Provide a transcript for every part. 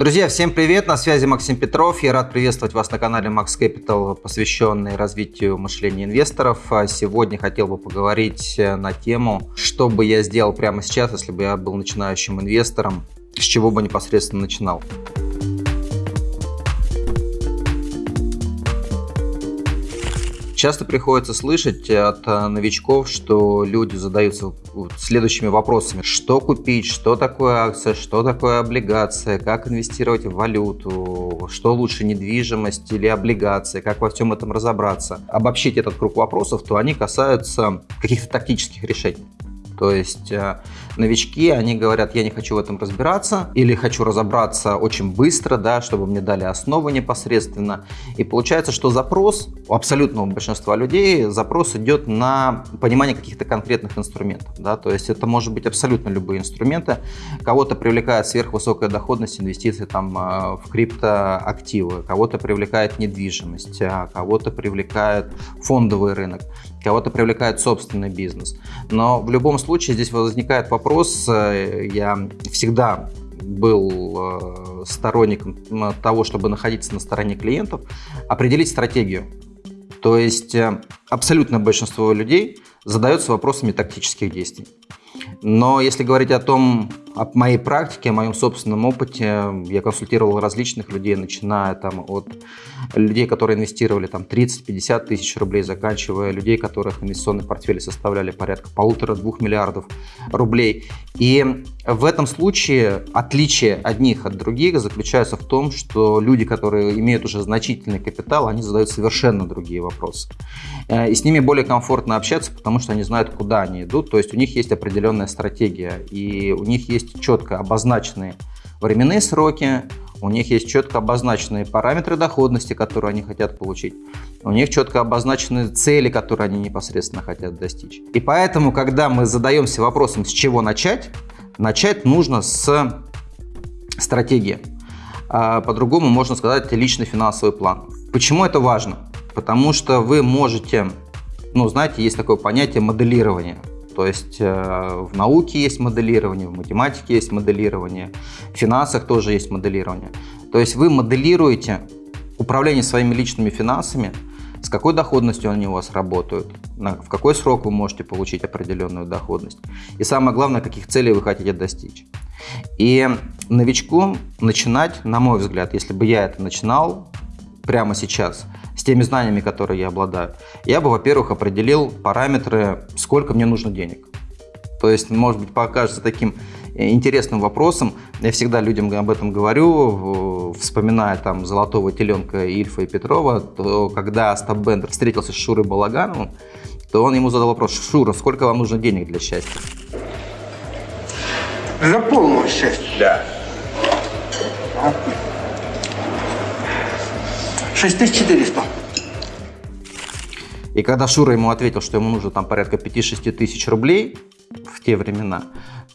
Друзья, всем привет! На связи Максим Петров. Я рад приветствовать вас на канале Max Capital, посвященный развитию мышления инвесторов. А сегодня хотел бы поговорить на тему, что бы я сделал прямо сейчас, если бы я был начинающим инвестором, с чего бы непосредственно начинал. Часто приходится слышать от э, новичков, что люди задаются следующими вопросами. Что купить, что такое акция, что такое облигация, как инвестировать в валюту, что лучше, недвижимость или облигация, как во всем этом разобраться. Обобщить этот круг вопросов, то они касаются каких-то тактических решений. То есть э, новички, они говорят, я не хочу в этом разбираться или хочу разобраться очень быстро, да, чтобы мне дали основы непосредственно. И получается, что запрос у абсолютного большинства людей, запрос идет на понимание каких-то конкретных инструментов. Да, то есть это может быть абсолютно любые инструменты. Кого-то привлекает сверхвысокая доходность инвестиций там, э, в криптоактивы, кого-то привлекает недвижимость, а кого-то привлекает фондовый рынок, кого-то привлекает собственный бизнес. Но в любом случае здесь возникает вопрос, э, я всегда был э, сторонником того, чтобы находиться на стороне клиентов, определить стратегию. То есть э, абсолютное большинство людей задается вопросами тактических действий. Но если говорить о том, о моей практике, о моем собственном опыте, я консультировал различных людей, начиная там от людей, которые инвестировали там 30-50 тысяч рублей, заканчивая людей, которых инвестиционные портфели составляли порядка полутора-двух миллиардов рублей. И в этом случае отличие одних от других заключается в том, что люди, которые имеют уже значительный капитал, они задают совершенно другие вопросы. Э, и с ними более комфортно общаться, потому что они знают, куда они идут, то есть у них есть определенная стратегия, и у них есть четко обозначенные временные сроки, у них есть четко обозначенные параметры доходности, которые они хотят получить, у них четко обозначены цели, которые они непосредственно хотят достичь. И поэтому, когда мы задаемся вопросом, с чего начать, начать нужно с стратегии. А по-другому можно сказать личный финансовый план. Почему это важно? Потому что вы можете, ну знаете, есть такое понятие моделирования. То есть э, в науке есть моделирование, в математике есть моделирование, в финансах тоже есть моделирование. То есть вы моделируете управление своими личными финансами, с какой доходностью они у вас работают, в какой срок вы можете получить определенную доходность. И самое главное, каких целей вы хотите достичь. И новичку начинать, на мой взгляд, если бы я это начинал прямо сейчас – с теми знаниями, которые я обладаю, я бы, во-первых, определил параметры, сколько мне нужно денег. То есть, может быть, покажется таким э, интересным вопросом. Я всегда людям об этом говорю, вспоминая там золотого теленка Ильфа и Петрова, то когда Остап Бендер встретился с Шурой Балагановым, то он ему задал вопрос, Шура, сколько вам нужно денег для счастья? За полного счастья. Да. 6400. И когда Шура ему ответил, что ему нужно там порядка 5-6 тысяч рублей в те времена,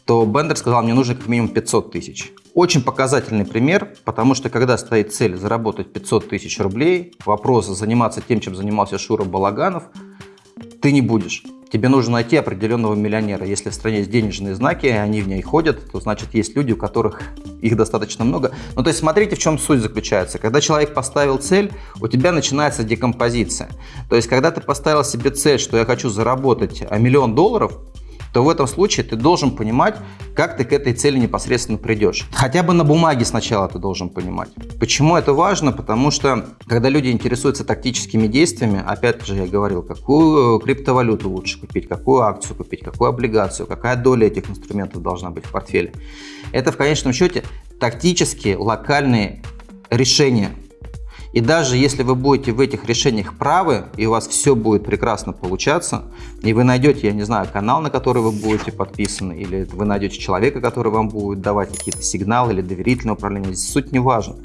то Бендер сказал, мне нужно как минимум 500 тысяч. Очень показательный пример, потому что когда стоит цель заработать 500 тысяч рублей, вопрос заниматься тем, чем занимался Шура Балаганов, ты не будешь тебе нужно найти определенного миллионера. Если в стране есть денежные знаки, они в ней ходят, то значит есть люди, у которых их достаточно много. Ну то есть смотрите, в чем суть заключается. Когда человек поставил цель, у тебя начинается декомпозиция. То есть когда ты поставил себе цель, что я хочу заработать миллион долларов, то в этом случае ты должен понимать, как ты к этой цели непосредственно придешь. Хотя бы на бумаге сначала ты должен понимать. Почему это важно? Потому что, когда люди интересуются тактическими действиями, опять же я говорил, какую криптовалюту лучше купить, какую акцию купить, какую облигацию, какая доля этих инструментов должна быть в портфеле. Это в конечном счете тактические, локальные решения, и даже если вы будете в этих решениях правы, и у вас все будет прекрасно получаться, и вы найдете, я не знаю, канал, на который вы будете подписаны, или вы найдете человека, который вам будет давать какие-то сигналы или доверительное управление, здесь суть не важна,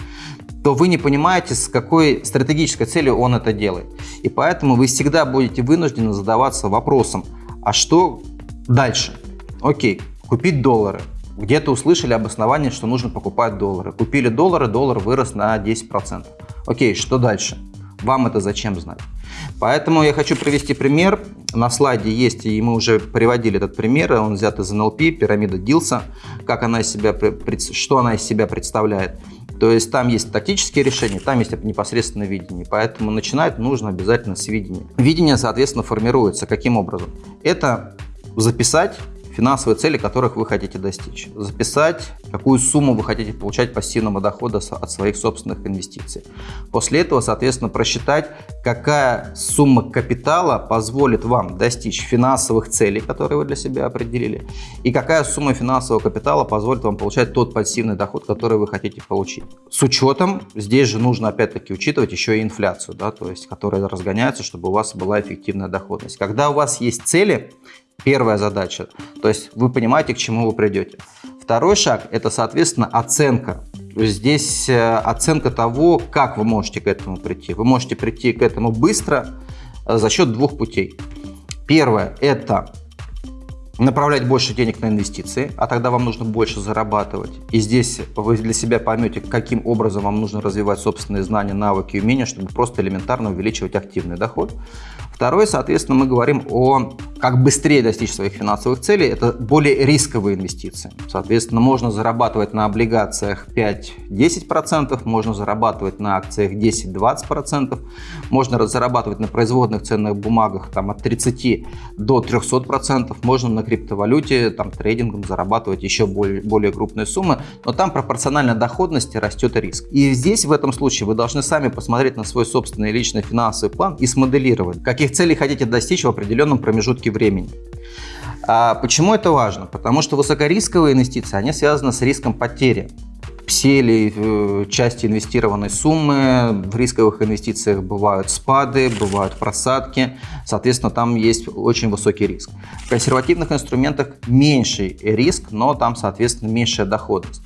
то вы не понимаете, с какой стратегической целью он это делает. И поэтому вы всегда будете вынуждены задаваться вопросом, а что дальше? Окей, купить доллары. Где-то услышали обоснование, что нужно покупать доллары. Купили доллары, доллар вырос на 10%. Окей, что дальше? Вам это зачем знать? Поэтому я хочу привести пример. На слайде есть, и мы уже приводили этот пример, он взят из НЛП, пирамида Дилса, как она из себя, что она из себя представляет. То есть там есть тактические решения, там есть непосредственно видение. Поэтому начинать нужно обязательно с видения. Видение, соответственно, формируется каким образом? Это записать финансовые цели, которых вы хотите достичь. Записать, какую сумму вы хотите получать пассивного дохода от своих собственных инвестиций. После этого, соответственно, просчитать, какая сумма капитала позволит вам достичь финансовых целей, которые вы для себя определили, и какая сумма финансового капитала позволит вам получать тот пассивный доход, который вы хотите получить. С учетом, здесь же нужно опять-таки учитывать еще и инфляцию, да, то есть, которая разгоняется, чтобы у вас была эффективная доходность. Когда у вас есть цели, Первая задача. То есть вы понимаете, к чему вы придете. Второй шаг – это, соответственно, оценка. Здесь э, оценка того, как вы можете к этому прийти. Вы можете прийти к этому быстро э, за счет двух путей. Первое – это направлять больше денег на инвестиции, а тогда вам нужно больше зарабатывать. И здесь вы для себя поймете, каким образом вам нужно развивать собственные знания, навыки и умения, чтобы просто элементарно увеличивать активный доход. Второе, соответственно, мы говорим о как быстрее достичь своих финансовых целей. Это более рисковые инвестиции. Соответственно, можно зарабатывать на облигациях 5-10%, можно зарабатывать на акциях 10-20%, можно зарабатывать на производных ценных бумагах там, от 30 до 300%, можно на криптовалюте, там, трейдингом зарабатывать еще более, более крупные суммы, но там пропорционально доходности растет риск. И здесь в этом случае вы должны сами посмотреть на свой собственный личный финансовый план и смоделировать, каких каких целей хотите достичь в определенном промежутке времени. А почему это важно? Потому что высокорисковые инвестиции, они связаны с риском потери всей э, части инвестированной суммы. В рисковых инвестициях бывают спады, бывают просадки. Соответственно, там есть очень высокий риск. В консервативных инструментах меньший риск, но там, соответственно, меньшая доходность.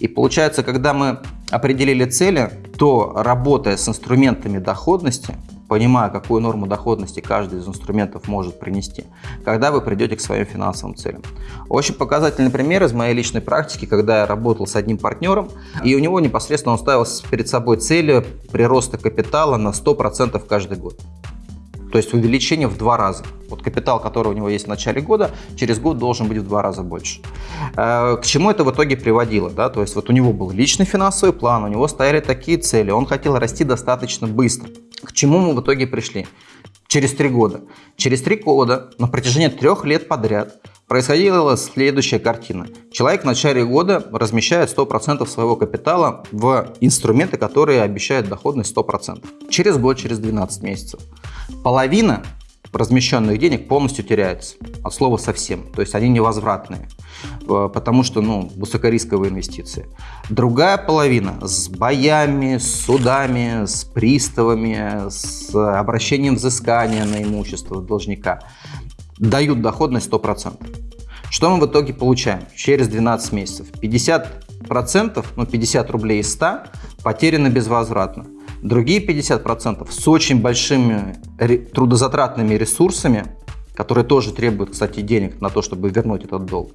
И получается, когда мы определили цели, то работая с инструментами доходности, понимая, какую норму доходности каждый из инструментов может принести, когда вы придете к своим финансовым целям. Очень показательный пример из моей личной практики, когда я работал с одним партнером, и у него непосредственно он ставил перед собой целью прироста капитала на 100% каждый год. То есть увеличение в два раза. Вот капитал, который у него есть в начале года, через год должен быть в два раза больше. Э, к чему это в итоге приводило? Да? То есть вот у него был личный финансовый план, у него стояли такие цели, он хотел расти достаточно быстро. К чему мы в итоге пришли? Через три года. Через три года, на протяжении трех лет подряд, происходила следующая картина. Человек в начале года размещает 100% своего капитала в инструменты, которые обещают доходность 100%. Через год, через 12 месяцев. Половина размещенных денег полностью теряется. От слова совсем. То есть они невозвратные. Э, потому что ну, высокорисковые инвестиции. Другая половина с боями, с судами, с приставами, с обращением взыскания на имущество должника дают доходность 100%. Что мы в итоге получаем через 12 месяцев? 50%, ну 50 рублей из 100 потеряны безвозвратно. Другие 50% с очень большими трудозатратными ресурсами, которые тоже требуют, кстати, денег на то, чтобы вернуть этот долг,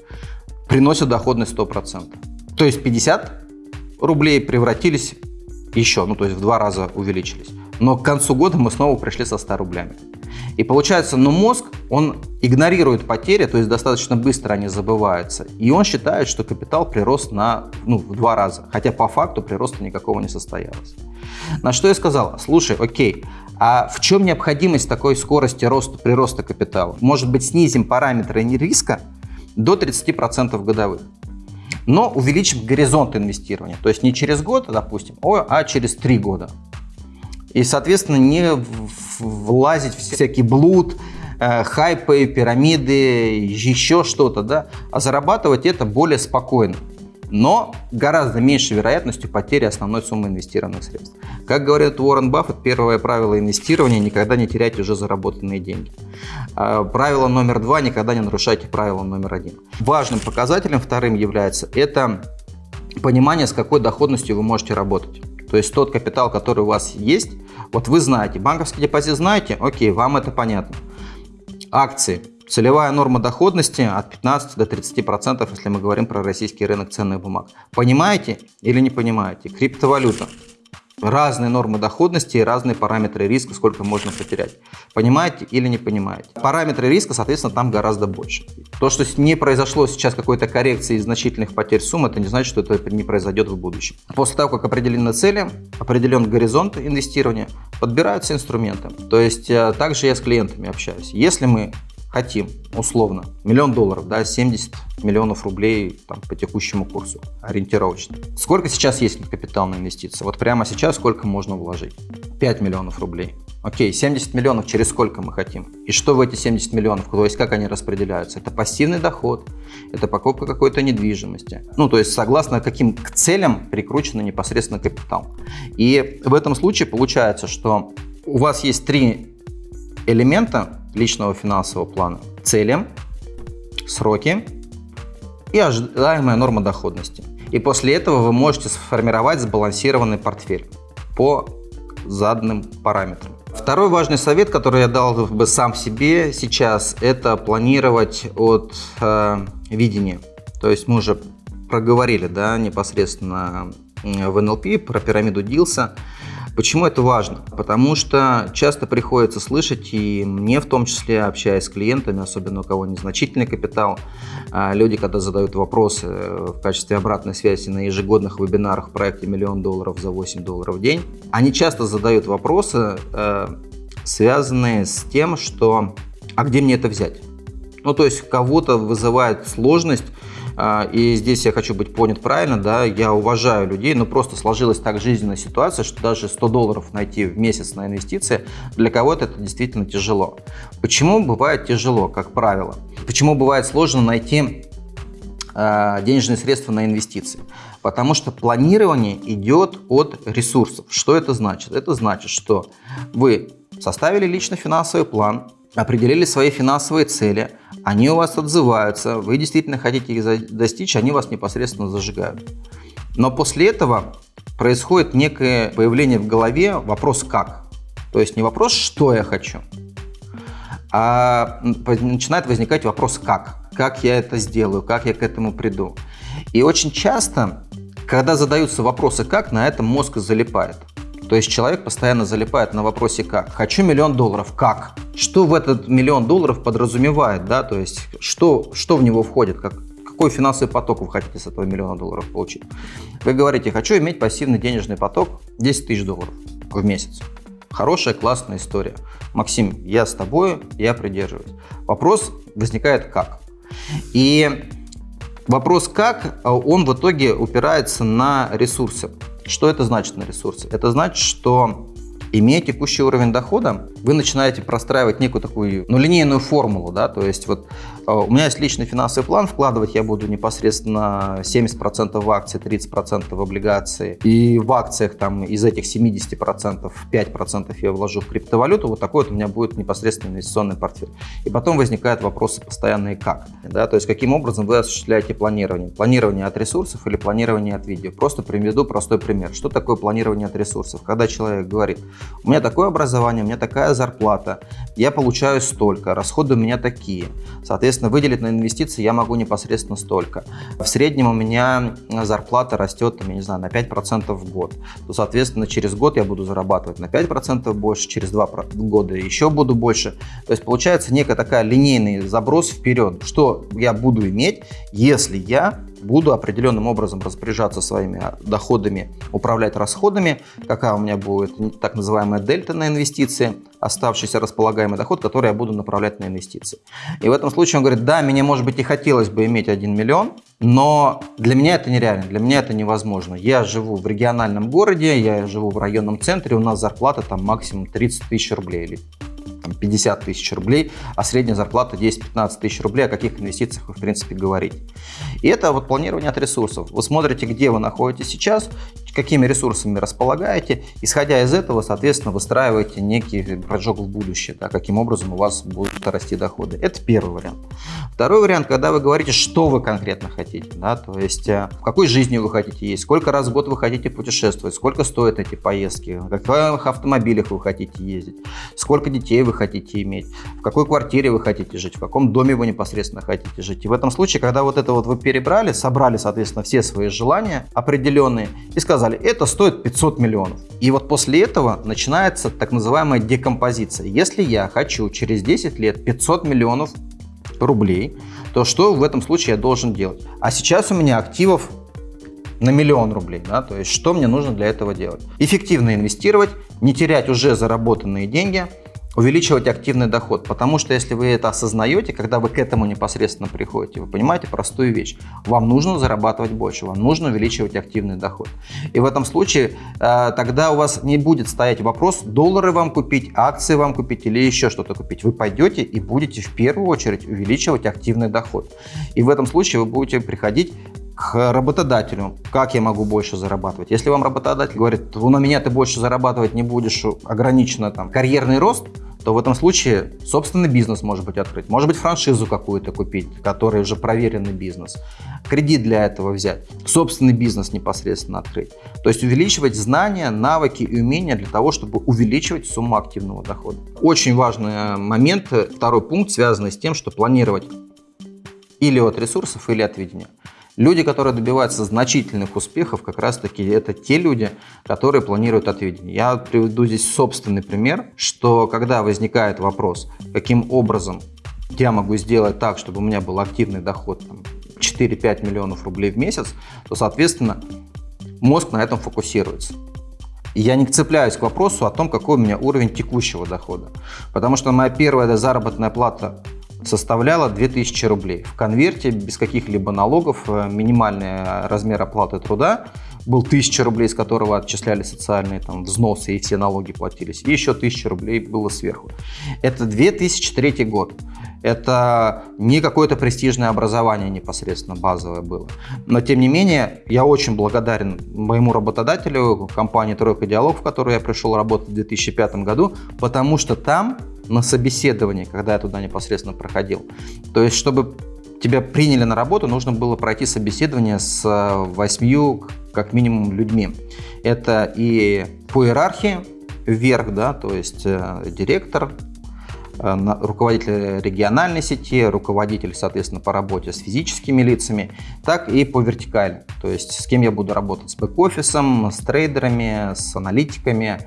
приносят доходность 100%. То есть 50 рублей превратились еще, ну то есть в два раза увеличились. Но к концу года мы снова пришли со 100 рублями. И получается, ну мозг, он игнорирует потери, то есть достаточно быстро они забываются. И он считает, что капитал прирос на, ну, в два раза. Хотя по факту прироста никакого не состоялось. На что я сказал, слушай, окей, а в чем необходимость такой скорости роста, прироста капитала? Может быть, снизим параметры риска до 30% годовых. Но увеличим горизонт инвестирования. То есть не через год, допустим, а через три года. И, соответственно, не влазить в всякий блуд, э, хайпы, пирамиды, еще что-то, да, а зарабатывать это более спокойно но гораздо меньшей вероятностью потери основной суммы инвестированных средств. Как говорит Уоррен Баффет, первое правило инвестирования – никогда не терять уже заработанные деньги. А, правило номер два – никогда не нарушайте правило номер один. Важным показателем вторым является это понимание, с какой доходностью вы можете работать. То есть тот капитал, который у вас есть, вот вы знаете, банковский депозит знаете, окей, вам это понятно. Акции – Целевая норма доходности от 15 до 30%, если мы говорим про российский рынок ценных бумаг. Понимаете или не понимаете? Криптовалюта. Разные нормы доходности и разные параметры риска, сколько можно потерять. Понимаете или не понимаете? Параметры риска, соответственно, там гораздо больше. То, что не произошло сейчас какой-то коррекции значительных потерь сумм, это не значит, что это не произойдет в будущем. После того, как определены цели, определен горизонт инвестирования, подбираются инструменты. То есть э, также я с клиентами общаюсь. Если мы хотим, условно, миллион долларов, да, 70 миллионов рублей там, по текущему курсу, ориентировочно. Сколько сейчас есть капитал инвестиции? Вот прямо сейчас сколько можно вложить? 5 миллионов рублей. Окей, 70 миллионов через сколько мы хотим? И что в эти 70 миллионов, то есть как они распределяются? Это пассивный доход, это покупка какой-то недвижимости. Ну, то есть согласно каким к целям прикручен непосредственно капитал. И в этом случае получается, что у вас есть три элемента личного финансового плана. Цели, сроки и ожидаемая норма доходности. И после этого вы можете сформировать сбалансированный портфель по заданным параметрам. Второй важный совет, который я дал бы сам себе сейчас, это планировать от э, видения. То есть мы уже проговорили да, непосредственно в НЛП про пирамиду Дилса. Почему это важно? Потому что часто приходится слышать, и мне в том числе, общаясь с клиентами, особенно у кого незначительный капитал, а, люди, когда задают вопросы в качестве обратной связи на ежегодных вебинарах в проекте «Миллион долларов за 8 долларов в день», они часто задают вопросы, э, связанные с тем, что «а где мне это взять?» Ну, то есть кого-то вызывает сложность и здесь я хочу быть понят правильно, да, я уважаю людей, но просто сложилась так жизненная ситуация, что даже 100 долларов найти в месяц на инвестиции для кого-то это действительно тяжело. Почему бывает тяжело, как правило? Почему бывает сложно найти э, денежные средства на инвестиции? Потому что планирование идет от ресурсов. Что это значит? Это значит, что вы составили лично финансовый план, определили свои финансовые цели, они у вас отзываются, вы действительно хотите их достичь, они вас непосредственно зажигают. Но после этого происходит некое появление в голове вопрос «как?». То есть не вопрос «что я хочу?», а начинает возникать вопрос «как?». Как я это сделаю, как я к этому приду. И очень часто, когда задаются вопросы «как?», на этом мозг залипает. То есть человек постоянно залипает на вопросе «как?». Хочу миллион долларов. Как? Что в этот миллион долларов подразумевает? Да? То есть что, что в него входит? Как, какой финансовый поток вы хотите с этого миллиона долларов получить? Вы говорите, хочу иметь пассивный денежный поток 10 тысяч долларов в месяц. Хорошая, классная история. Максим, я с тобой, я придерживаюсь. Вопрос возникает как? И вопрос как, он в итоге упирается на ресурсы. Что это значит на ресурсе? Это значит, что Имея текущий уровень дохода, вы начинаете простраивать некую такую ну, линейную формулу. Да? То есть вот у меня есть личный финансовый план, вкладывать я буду непосредственно 70% в акции, 30% в облигации. И в акциях там из этих 70% 5% я вложу в криптовалюту. Вот такой вот у меня будет непосредственно инвестиционный портфель. И потом возникают вопросы постоянные как. Да? То есть каким образом вы осуществляете планирование. Планирование от ресурсов или планирование от видео. Просто приведу простой пример. Что такое планирование от ресурсов? Когда человек говорит, у меня такое образование, у меня такая зарплата, я получаю столько, расходы у меня такие. Соответственно, выделить на инвестиции я могу непосредственно столько. В среднем у меня зарплата растет, я не знаю, на 5% в год. То, соответственно, через год я буду зарабатывать на 5% больше, через 2 года еще буду больше. То есть получается некая такая линейный заброс вперед, что я буду иметь, если я буду определенным образом распоряжаться своими доходами, управлять расходами, какая у меня будет так называемая дельта на инвестиции, оставшийся располагаемый доход, который я буду направлять на инвестиции. И в этом случае он говорит, да, мне, может быть, и хотелось бы иметь 1 миллион, но для меня это нереально, для меня это невозможно. Я живу в региональном городе, я живу в районном центре, у нас зарплата там максимум 30 тысяч рублей или там, 50 тысяч рублей, а средняя зарплата 10-15 тысяч рублей, о каких инвестициях вы в принципе говорите. И это вот планирование от ресурсов. Вы смотрите, где вы находитесь сейчас, какими ресурсами располагаете, исходя из этого, соответственно, выстраиваете некий прыжок в будущее, да, каким образом у вас будут расти доходы. Это первый вариант. Второй вариант, когда вы говорите, что вы конкретно хотите, да, то есть э, в какой жизни вы хотите есть, сколько раз в год вы хотите путешествовать, сколько стоят эти поездки, в каких автомобилях вы хотите ездить, сколько детей вы хотите иметь, в какой квартире вы хотите жить, в каком доме вы непосредственно хотите жить. И в этом случае, когда вот это вот вы перебрали, собрали, соответственно, все свои желания определенные и сказали, сказали, это стоит 500 миллионов. И вот после этого начинается так называемая декомпозиция. Если я хочу через 10 лет 500 миллионов рублей, то что в этом случае я должен делать? А сейчас у меня активов на миллион рублей. Да? То есть что мне нужно для этого делать? Эффективно инвестировать, не терять уже заработанные деньги – увеличивать активный доход. Потому что если вы это осознаете, когда вы к этому непосредственно приходите, вы понимаете простую вещь. Вам нужно зарабатывать больше, вам нужно увеличивать активный доход. И в этом случае э, тогда у вас не будет стоять вопрос, доллары вам купить, акции вам купить или еще что-то купить. Вы пойдете и будете в первую очередь увеличивать активный доход. И в этом случае вы будете приходить к работодателю, как я могу больше зарабатывать. Если вам работодатель говорит, ну на меня ты больше зарабатывать не будешь, ограничено там карьерный рост, то в этом случае собственный бизнес может быть открыть. Может быть франшизу какую-то купить, который уже проверенный бизнес. Кредит для этого взять. Собственный бизнес непосредственно открыть. То есть увеличивать знания, навыки и умения для того, чтобы увеличивать сумму активного дохода. Очень важный момент, второй пункт, связанный с тем, что планировать или от ресурсов, или от видения. Люди, которые добиваются значительных успехов, как раз-таки это те люди, которые планируют от видения. Я приведу здесь собственный пример, что когда возникает вопрос, каким образом я могу сделать так, чтобы у меня был активный доход 4-5 миллионов рублей в месяц, то, соответственно, мозг на этом фокусируется. Я не цепляюсь к вопросу о том, какой у меня уровень текущего дохода. Потому что моя первая заработная плата составляла 2000 рублей. В конверте без каких-либо налогов э, минимальный размер оплаты труда был 1000 рублей, с которого отчисляли социальные там, взносы и все налоги платились. И еще 1000 рублей было сверху. Это 2003 год. Это не какое-то престижное образование непосредственно базовое было. Но тем не менее, я очень благодарен моему работодателю, компании «Тройка Диалог», в которую я пришел работать в 2005 году, потому что там на собеседовании, когда я туда непосредственно проходил. То есть, чтобы тебя приняли на работу, нужно было пройти собеседование с э, восьмью, как минимум, людьми. Это и по иерархии вверх, да, то есть э, директор, э, руководитель региональной сети, руководитель, соответственно, по работе с физическими лицами, так и по вертикали. То есть с кем я буду работать, с бэк-офисом, с трейдерами, с аналитиками,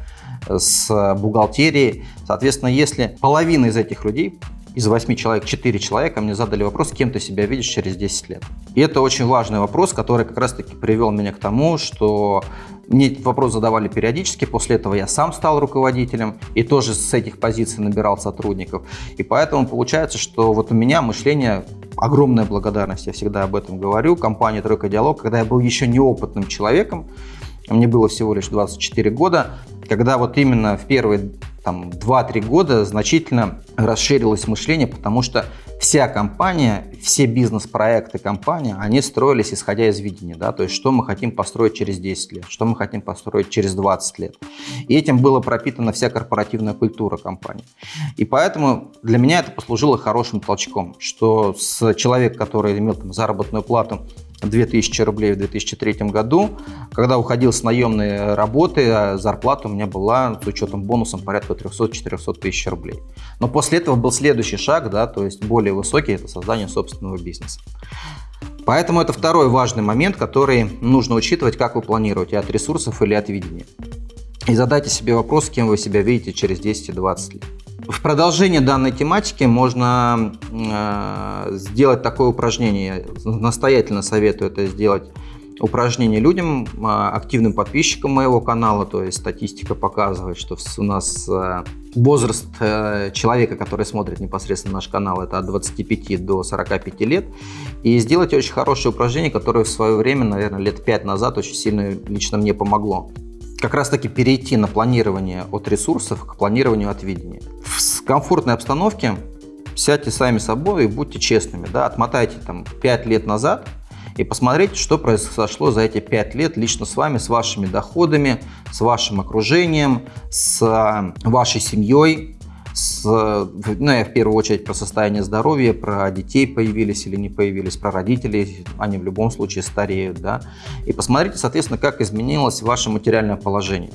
с бухгалтерией. Соответственно, если половина из этих людей из 8 человек 4 человека мне задали вопрос, кем ты себя видишь через 10 лет. И это очень важный вопрос, который как раз-таки привел меня к тому, что мне этот вопрос задавали периодически, после этого я сам стал руководителем и тоже с этих позиций набирал сотрудников. И поэтому получается, что вот у меня мышление, огромная благодарность, я всегда об этом говорю, компании «Тройка Диалог», когда я был еще неопытным человеком, мне было всего лишь 24 года, когда вот именно в первые там 2-3 года значительно расширилось мышление, потому что вся компания, все бизнес-проекты компании, они строились исходя из видения, да, то есть что мы хотим построить через 10 лет, что мы хотим построить через 20 лет. И этим была пропитана вся корпоративная культура компании. И поэтому для меня это послужило хорошим толчком, что с человека, который имел там, заработную плату 2000 рублей в 2003 году. Когда уходил с наемной работы, а зарплата у меня была с учетом бонусом порядка 300-400 тысяч рублей. Но после этого был следующий шаг, да, то есть более высокий, это создание собственного бизнеса. Поэтому это второй важный момент, который нужно учитывать, как вы планируете, от ресурсов или от видения. И задайте себе вопрос, кем вы себя видите через 10-20 лет. В продолжение данной тематики можно э, сделать такое упражнение. Настоятельно советую это сделать упражнение людям, э, активным подписчикам моего канала. То есть статистика показывает, что у нас э, возраст э, человека, который смотрит непосредственно наш канал, это от 25 до 45 лет. И сделать очень хорошее упражнение, которое в свое время, наверное, лет 5 назад очень сильно лично мне помогло как раз таки перейти на планирование от ресурсов к планированию от видения. В комфортной обстановке сядьте сами собой и будьте честными. Да? Отмотайте там 5 лет назад и посмотрите, что произошло за эти 5 лет лично с вами, с вашими доходами, с вашим окружением, с вашей семьей, с, ну, я в первую очередь про состояние здоровья, про детей появились или не появились, про родителей, они в любом случае стареют, да, и посмотрите, соответственно, как изменилось ваше материальное положение.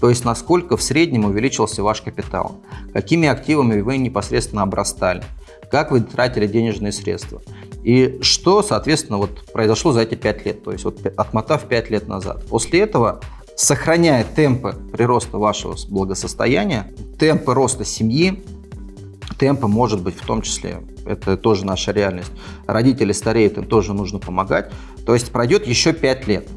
То есть, насколько в среднем увеличился ваш капитал, какими активами вы непосредственно обрастали, как вы тратили денежные средства. И что, соответственно, вот произошло за эти 5 лет, то есть вот отмотав 5 лет назад. После этого, сохраняя темпы прироста вашего благосостояния, темпы роста семьи, темпы, может быть, в том числе, это тоже наша реальность, родители стареют, им тоже нужно помогать, то есть пройдет еще 5 лет.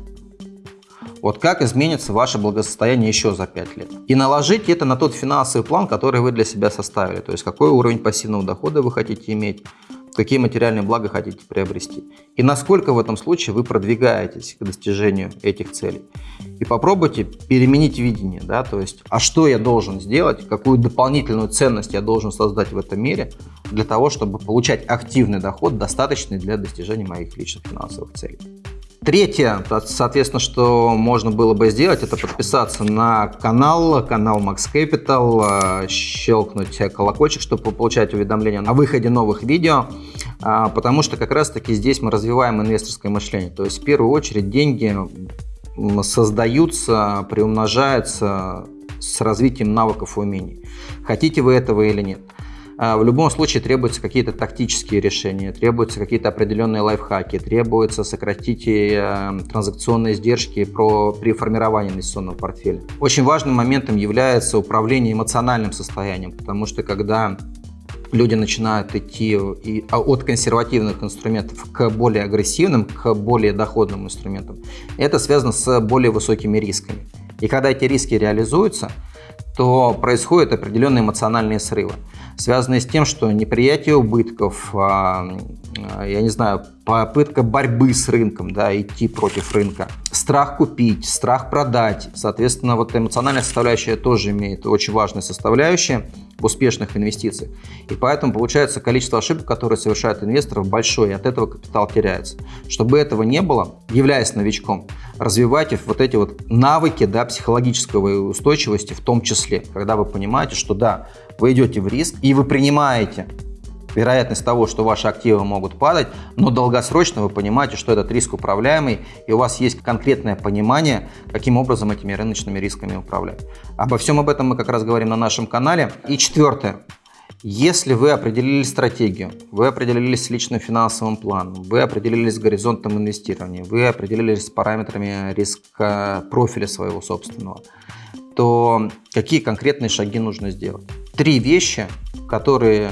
Вот как изменится ваше благосостояние еще за 5 лет. И наложить это на тот финансовый план, который вы для себя составили. То есть какой уровень пассивного дохода вы хотите иметь, какие материальные блага хотите приобрести. И насколько в этом случае вы продвигаетесь к достижению этих целей. И попробуйте переменить видение, да, то есть, а что я должен сделать, какую дополнительную ценность я должен создать в этом мире для того, чтобы получать активный доход, достаточный для достижения моих личных финансовых целей. Третье, соответственно, что можно было бы сделать, это подписаться на канал, канал Max Capital, э, щелкнуть колокольчик, чтобы получать уведомления о выходе новых видео, а, потому что как раз-таки здесь мы развиваем инвесторское мышление. То есть в первую очередь деньги создаются, приумножаются с развитием навыков и умений. Хотите вы этого или нет. А, в любом случае требуются какие-то тактические решения, требуются какие-то определенные лайфхаки, требуется сократить э, транзакционные издержки при формировании инвестиционного портфеля. Очень важным моментом является управление эмоциональным состоянием, потому что когда люди начинают идти и, а, от консервативных инструментов к более агрессивным, к более доходным инструментам, это связано с более высокими рисками. И когда эти риски реализуются, то происходят определенные эмоциональные срывы связанные с тем, что неприятие убытков, а, а, я не знаю, попытка борьбы с рынком, да, идти против рынка, страх купить, страх продать. Соответственно, вот эмоциональная составляющая тоже имеет очень важную составляющую в успешных инвестициях. И поэтому получается количество ошибок, которые совершают инвесторы, большое, и от этого капитал теряется. Чтобы этого не было, являясь новичком, развивайте вот эти вот навыки да, психологической устойчивости в том числе, когда вы понимаете, что да, вы идете в риск и вы принимаете вероятность того, что ваши активы могут падать, но долгосрочно вы понимаете, что этот риск управляемый, и у вас есть конкретное понимание, каким образом этими рыночными рисками управлять. Обо всем об этом мы как раз говорим на нашем канале. И четвертое. Если вы определили стратегию, вы определились с личным финансовым планом, вы определились с горизонтом инвестирования, вы определились с параметрами риска профиля своего собственного, то какие конкретные шаги нужно сделать? Три вещи, которые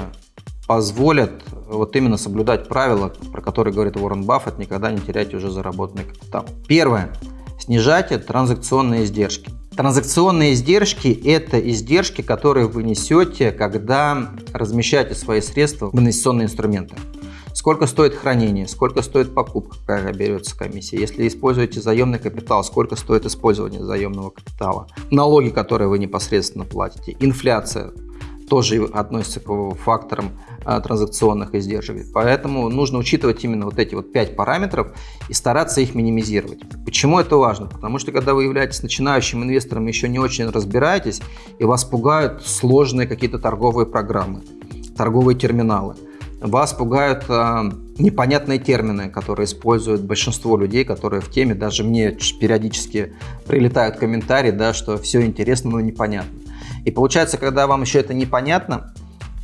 позволят вот именно соблюдать правила, про которые говорит Уоррен Баффет, никогда не теряйте уже заработанный капитал. Первое. Снижайте транзакционные издержки. Транзакционные издержки – это издержки, которые вы несете, когда размещаете свои средства в инвестиционные инструменты. Сколько стоит хранение, сколько стоит покупка, какая берется комиссия. Если используете заемный капитал, сколько стоит использование заемного капитала. Налоги, которые вы непосредственно платите. Инфляция, тоже относится к факторам а, транзакционных издержек. Поэтому нужно учитывать именно вот эти вот пять параметров и стараться их минимизировать. Почему это важно? Потому что когда вы являетесь начинающим инвестором, еще не очень разбираетесь, и вас пугают сложные какие-то торговые программы, торговые терминалы. Вас пугают э, непонятные термины, которые используют большинство людей, которые в теме. Даже мне периодически прилетают комментарии, да, что все интересно, но непонятно. И получается, когда вам еще это непонятно,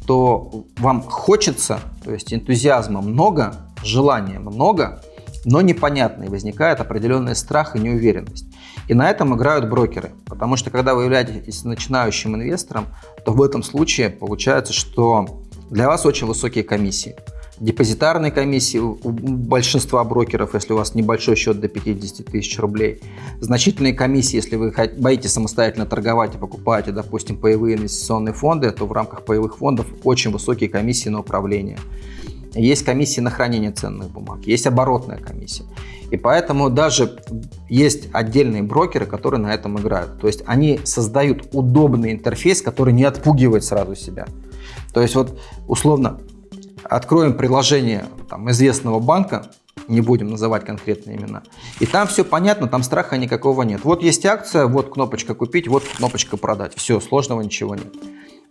то вам хочется, то есть энтузиазма много, желания много, но непонятно, и возникает определенный страх и неуверенность. И на этом играют брокеры, потому что когда вы являетесь начинающим инвестором, то в этом случае получается, что для вас очень высокие комиссии – депозитарной комиссии у большинства брокеров, если у вас небольшой счет до 50 тысяч рублей. Значительные комиссии, если вы боитесь самостоятельно торговать и покупаете, допустим, паевые инвестиционные фонды, то в рамках паевых фондов очень высокие комиссии на управление. Есть комиссии на хранение ценных бумаг, есть оборотная комиссия. И поэтому даже есть отдельные брокеры, которые на этом играют. То есть они создают удобный интерфейс, который не отпугивает сразу себя. То есть вот условно откроем приложение там, известного банка, не будем называть конкретные имена, и там все понятно, там страха никакого нет. Вот есть акция, вот кнопочка купить, вот кнопочка продать. Все, сложного ничего нет.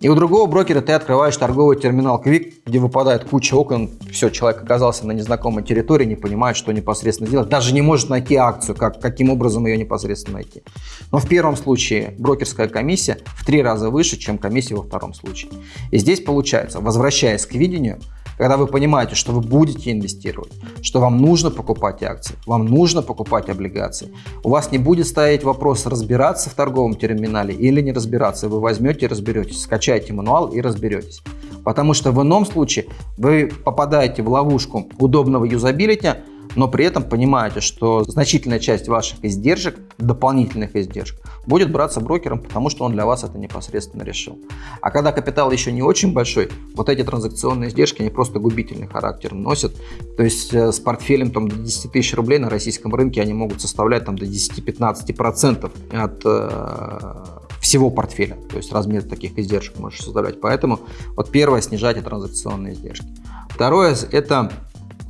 И у другого брокера ты открываешь торговый терминал Quick, где выпадает куча окон, все, человек оказался на незнакомой территории, не понимает, что непосредственно делать, даже не может найти акцию, как, каким образом ее непосредственно найти. Но в первом случае брокерская комиссия в три раза выше, чем комиссия во втором случае. И здесь получается, возвращаясь к видению, когда вы понимаете, что вы будете инвестировать, что вам нужно покупать акции, вам нужно покупать облигации, у вас не будет стоять вопрос разбираться в торговом терминале или не разбираться. Вы возьмете и разберетесь, скачайте мануал и разберетесь. Потому что в ином случае вы попадаете в ловушку удобного юзабилити, но при этом понимаете, что значительная часть ваших издержек, дополнительных издержек, будет браться брокером, потому что он для вас это непосредственно решил. А когда капитал еще не очень большой, вот эти транзакционные издержки, они просто губительный характер носят. То есть э, с портфелем там, до 10 тысяч рублей на российском рынке они могут составлять там, до 10-15% от э, всего портфеля. То есть размер таких издержек можешь создавать. Поэтому вот первое, снижайте транзакционные издержки. Второе, это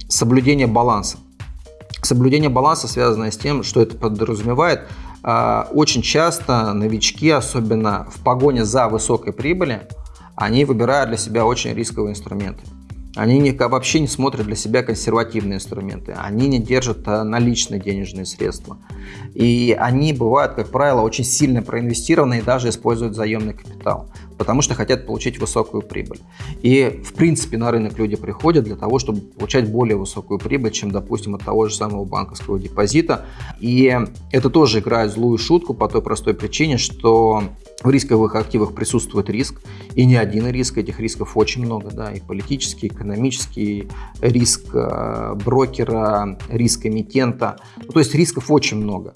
соблюдение баланса. Соблюдение баланса связано с тем, что это подразумевает. А, очень часто новички, особенно в погоне за высокой прибыли, они выбирают для себя очень рисковые инструменты. Они не, вообще не смотрят для себя консервативные инструменты, они не держат а, наличные денежные средства. И они бывают, как правило, очень сильно проинвестированы и даже используют заемный капитал потому что хотят получить высокую прибыль. И, в принципе, на рынок люди приходят для того, чтобы получать более высокую прибыль, чем, допустим, от того же самого банковского депозита. И это тоже играет злую шутку по той простой причине, что в рисковых активах присутствует риск, и не один риск, этих рисков очень много, да, и политический, экономический риск э, брокера, риск эмитента, ну, то есть рисков очень много.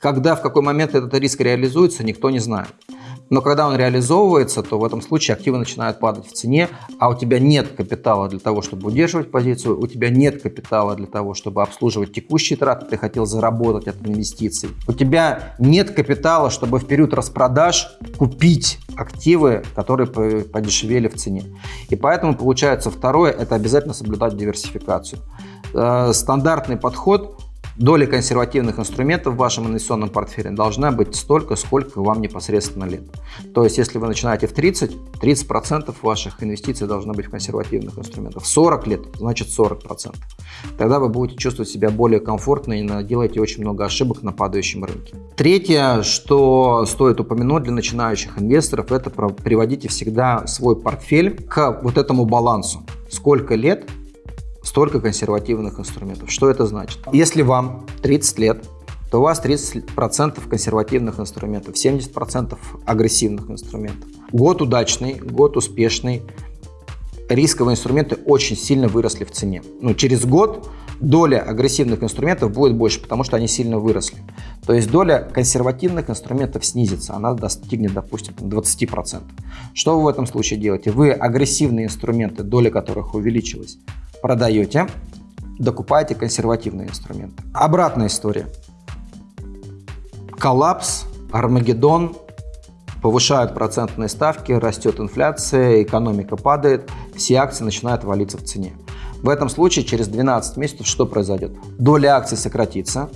Когда, в какой момент этот риск реализуется, никто не знает. Но когда он реализовывается, то в этом случае активы начинают падать в цене, а у тебя нет капитала для того, чтобы удерживать позицию, у тебя нет капитала для того, чтобы обслуживать текущие траты, ты хотел заработать от инвестиций. У тебя нет капитала, чтобы в период распродаж купить активы, которые подешевели в цене. И поэтому получается второе, это обязательно соблюдать диверсификацию. Э, стандартный подход доля консервативных инструментов в вашем инвестиционном портфеле должна быть столько, сколько вам непосредственно лет. То есть, если вы начинаете в 30, 30% ваших инвестиций должно быть в консервативных инструментах. 40 лет, значит 40%. Тогда вы будете чувствовать себя более комфортно и делаете очень много ошибок на падающем рынке. Третье, что стоит упомянуть для начинающих инвесторов, это приводите всегда свой портфель к вот этому балансу. Сколько лет столько консервативных инструментов. Что это значит? Если вам 30 лет, то у вас 30% консервативных инструментов, 70% агрессивных инструментов. Год удачный, год успешный, рисковые инструменты очень сильно выросли в цене. Ну, через год доля агрессивных инструментов будет больше, потому что они сильно выросли. То есть доля консервативных инструментов снизится, она достигнет, допустим, 20%. Что вы в этом случае делаете? Вы агрессивные инструменты, доля которых увеличилась, продаете, докупаете консервативные инструменты. Обратная история. Коллапс, Армагеддон, повышают процентные ставки, растет инфляция, экономика падает, все акции начинают валиться в цене. В этом случае через 12 месяцев что произойдет? Доля акций сократится,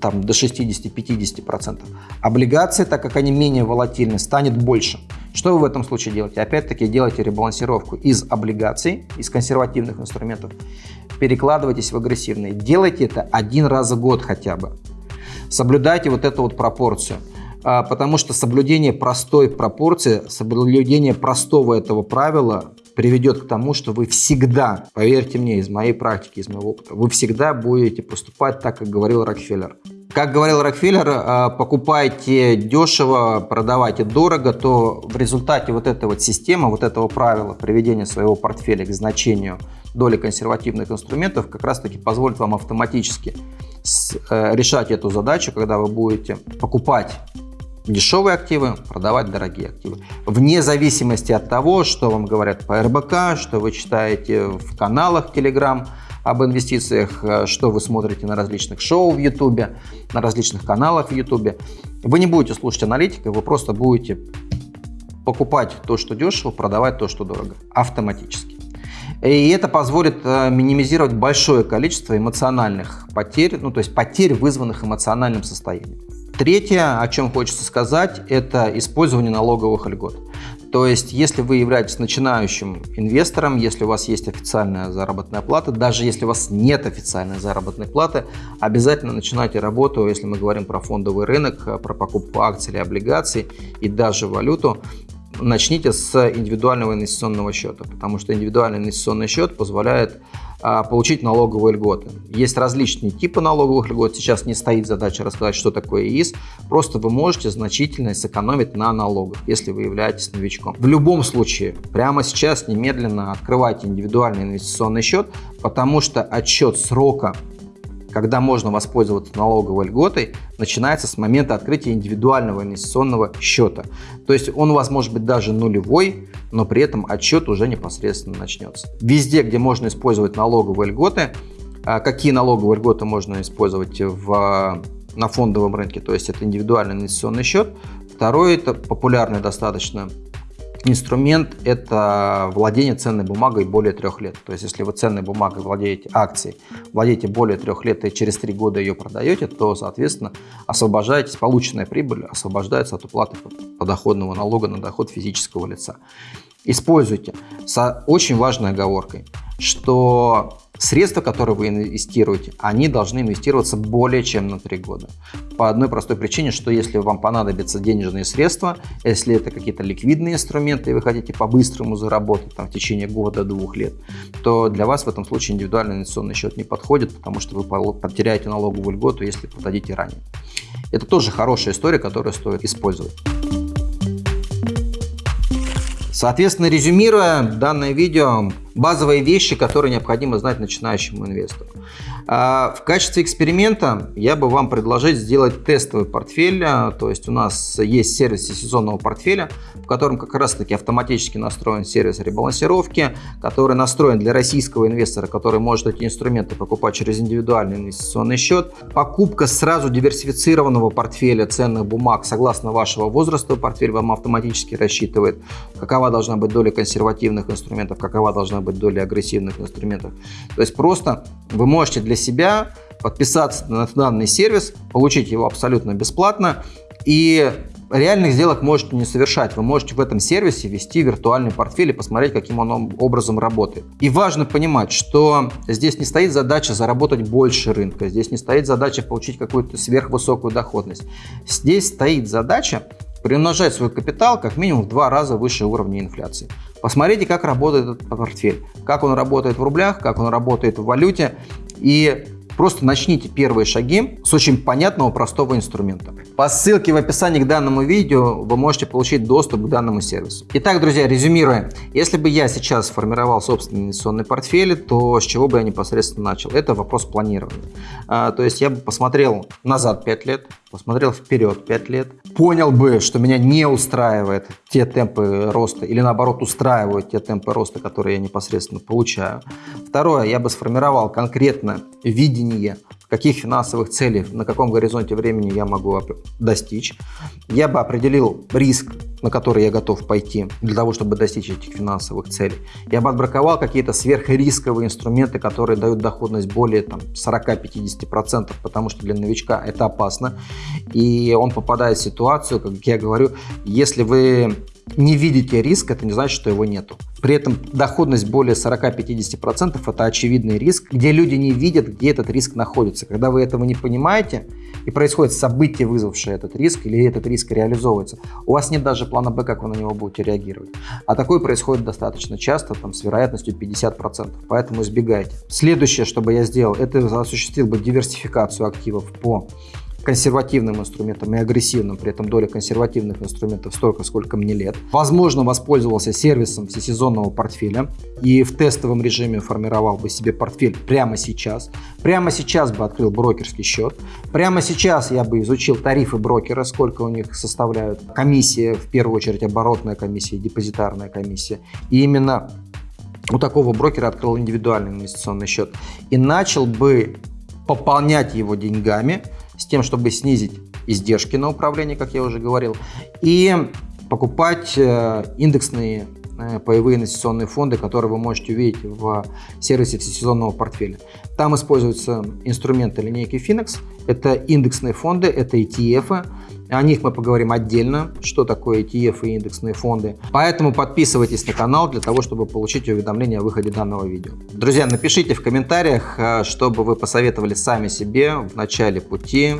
там, до 60-50%. Облигации, так как они менее волатильны, станет больше. Что вы в этом случае делаете? Опять-таки делаете ребалансировку из облигаций, из консервативных инструментов, перекладывайтесь в агрессивные. Делайте это один раз в год хотя бы. Соблюдайте вот эту вот пропорцию. А, потому что соблюдение простой пропорции, соблюдение простого этого правила приведет к тому, что вы всегда, поверьте мне, из моей практики, из моего опыта, вы всегда будете поступать так, как говорил Рокфеллер. Как говорил Рокфеллер, а, покупайте дешево, продавайте дорого, то в результате вот этой вот системы, вот этого правила приведения своего портфеля к значению доли консервативных инструментов как раз таки позволит вам автоматически э, решать эту задачу, когда вы будете покупать дешевые активы, продавать дорогие активы. Вне зависимости от того, что вам говорят по РБК, что вы читаете в каналах Telegram об инвестициях, э, что вы смотрите на различных шоу в YouTube, на различных каналах в YouTube. Вы не будете слушать аналитика, вы просто будете покупать то, что дешево, продавать то, что дорого, автоматически. И это позволит э, минимизировать большое количество эмоциональных потерь, ну то есть потерь, вызванных эмоциональным состоянием. Третье, о чем хочется сказать, это использование налоговых льгот. То есть, если вы являетесь начинающим инвестором, если у вас есть официальная заработная плата, даже если у вас нет официальной заработной платы, обязательно начинайте работу, если мы говорим про фондовый рынок, про покупку акций или облигаций и даже валюту, начните с индивидуального инвестиционного счета, потому что индивидуальный инвестиционный счет позволяет получить налоговые льготы. Есть различные типы налоговых льгот. Сейчас не стоит задача рассказать, что такое ИИС. Просто вы можете значительно сэкономить на налогах, если вы являетесь новичком. В любом случае, прямо сейчас немедленно открывайте индивидуальный инвестиционный счет, потому что отчет срока когда можно воспользоваться налоговой льготой, начинается с момента открытия индивидуального инвестиционного счета. То есть он у вас может быть даже нулевой, но при этом отчет уже непосредственно начнется. Везде, где можно использовать налоговые льготы, а какие налоговые льготы можно использовать в, на фондовом рынке, то есть это индивидуальный инвестиционный счет. Второй, это популярный достаточно Инструмент – это владение ценной бумагой более трех лет. То есть, если вы ценной бумагой владеете акцией, владеете более трех лет и через три года ее продаете, то, соответственно, освобождаетесь, полученная прибыль освобождается от уплаты подоходного налога на доход физического лица. Используйте с очень важной оговоркой, что Средства, которые вы инвестируете, они должны инвестироваться более чем на 3 года. По одной простой причине, что если вам понадобятся денежные средства, если это какие-то ликвидные инструменты, и вы хотите по-быстрому заработать там, в течение года-двух лет, то для вас в этом случае индивидуальный инвестиционный счет не подходит, потому что вы потеряете налоговую льготу, если продадите ранее. Это тоже хорошая история, которую стоит использовать. Соответственно, резюмируя данное видео, базовые вещи, которые необходимо знать начинающему инвестору. А, в качестве эксперимента я бы вам предложить сделать тестовый портфель. А, то есть у нас есть сервис сезонного портфеля, в котором как раз таки автоматически настроен сервис ребалансировки, который настроен для российского инвестора, который может эти инструменты покупать через индивидуальный инвестиционный счет. Покупка сразу диверсифицированного портфеля ценных бумаг согласно вашего возраста портфель вам автоматически рассчитывает, какова должна быть доля консервативных инструментов, какова должна быть доля агрессивных инструментов. То есть просто вы можете для себя подписаться на данный сервис, получить его абсолютно бесплатно и реальных сделок можете не совершать. Вы можете в этом сервисе ввести виртуальный портфель и посмотреть, каким он образом работает. И важно понимать, что здесь не стоит задача заработать больше рынка, здесь не стоит задача получить какую-то сверхвысокую доходность. Здесь стоит задача приумножать свой капитал как минимум в два раза выше уровня инфляции. Посмотрите, как работает этот портфель, как он работает в рублях, как он работает в валюте и Просто начните первые шаги с очень понятного, простого инструмента. По ссылке в описании к данному видео вы можете получить доступ к данному сервису. Итак, друзья, резюмируя, если бы я сейчас формировал собственный инвестиционный портфель, то с чего бы я непосредственно начал? Это вопрос планирования. А, то есть я бы посмотрел назад 5 лет, посмотрел вперед 5 лет, понял бы, что меня не устраивает те темпы роста или наоборот устраивают те темпы роста, которые я непосредственно получаю. Второе, я бы сформировал конкретно видение каких финансовых целей, на каком горизонте времени я могу достичь. Я бы определил риск, на который я готов пойти для того, чтобы достичь этих финансовых целей. Я бы отбраковал какие-то сверхрисковые инструменты, которые дают доходность более 40-50%, потому что для новичка это опасно. И он попадает в ситуацию, как я говорю, если вы не видите риск, это не значит, что его нету. При этом доходность более 40-50% это очевидный риск, где люди не видят, где этот риск находится. Когда вы этого не понимаете и происходит событие, вызвавшее этот риск, или этот риск реализовывается, у вас нет даже плана Б, как вы на него будете реагировать. А такое происходит достаточно часто, там, с вероятностью 50%, поэтому избегайте. Следующее, что бы я сделал, это осуществил бы диверсификацию активов по консервативным инструментом и агрессивным, при этом доля консервативных инструментов столько, сколько мне лет. Возможно, воспользовался сервисом всесезонного портфеля и в тестовом режиме формировал бы себе портфель прямо сейчас. Прямо сейчас бы открыл брокерский счет. Прямо сейчас я бы изучил тарифы брокера, сколько у них составляют комиссии, в первую очередь оборотная комиссия, депозитарная комиссия. И именно у такого брокера открыл индивидуальный инвестиционный счет и начал бы пополнять его деньгами, с тем, чтобы снизить издержки на управление, как я уже говорил, и покупать э, индексные паевые инвестиционные фонды, которые вы можете увидеть в сервисе всесезонного портфеля. Там используются инструменты линейки Finex. Это индексные фонды, это ETF, о них мы поговорим отдельно, что такое ETF и индексные фонды. Поэтому подписывайтесь на канал для того, чтобы получить уведомления о выходе данного видео. Друзья, напишите в комментариях, э, чтобы вы посоветовали сами себе в начале пути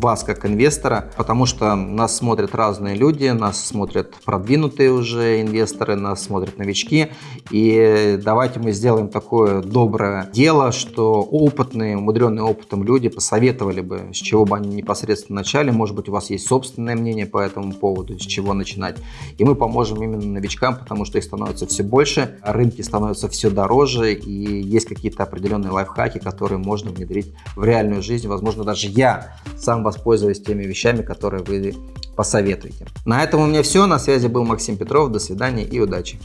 вас как инвестора, потому что нас смотрят разные люди, нас смотрят продвинутые уже инвесторы, нас смотрят новички. И давайте мы сделаем такое доброе дело, что опытные, умудренные опытом люди посоветовали бы, с чего бы они непосредственно начали. Может быть, у вас есть собственное мнение по этому поводу, с чего начинать. И мы поможем именно новичкам, потому что их становится все больше, рынки становятся все дороже, и есть какие-то определенные лайфхаки, которые можно внедрить в реальную жизнь. Возможно, даже я сам воспользуюсь теми вещами, которые вы посоветуете. На этом у меня все. На связи был Максим Петров. До свидания и удачи.